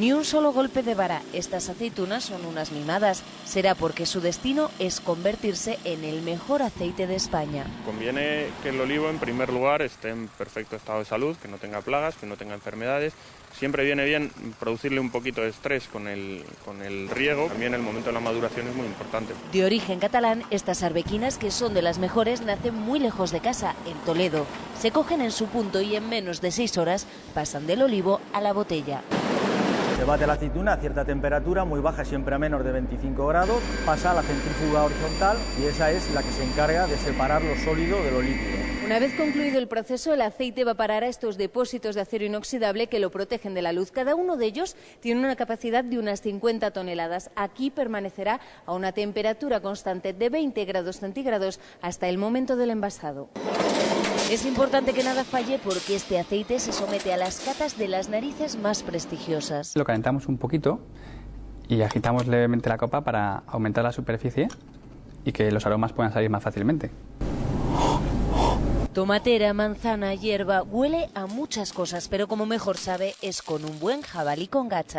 Ni un solo golpe de vara. Estas aceitunas son unas mimadas. Será porque su destino es convertirse en el mejor aceite de España. Conviene que el olivo, en primer lugar, esté en perfecto estado de salud, que no tenga plagas, que no tenga enfermedades. Siempre viene bien producirle un poquito de estrés con el, con el riego. También el momento de la maduración es muy importante. De origen catalán, estas arbequinas, que son de las mejores, nacen muy lejos de casa, en Toledo. Se cogen en su punto y en menos de seis horas pasan del olivo a la botella. Se bate la aceituna a cierta temperatura, muy baja, siempre a menos de 25 grados, pasa a la centrífuga horizontal y esa es la que se encarga de separar lo sólido de lo líquido. Una vez concluido el proceso, el aceite va a parar a estos depósitos de acero inoxidable que lo protegen de la luz. Cada uno de ellos tiene una capacidad de unas 50 toneladas. Aquí permanecerá a una temperatura constante de 20 grados centígrados hasta el momento del envasado. Es importante que nada falle porque este aceite se somete a las catas de las narices más prestigiosas. Lo calentamos un poquito y agitamos levemente la copa para aumentar la superficie y que los aromas puedan salir más fácilmente. Tomatera, manzana, hierba, huele a muchas cosas, pero como mejor sabe es con un buen jabalí con gacha.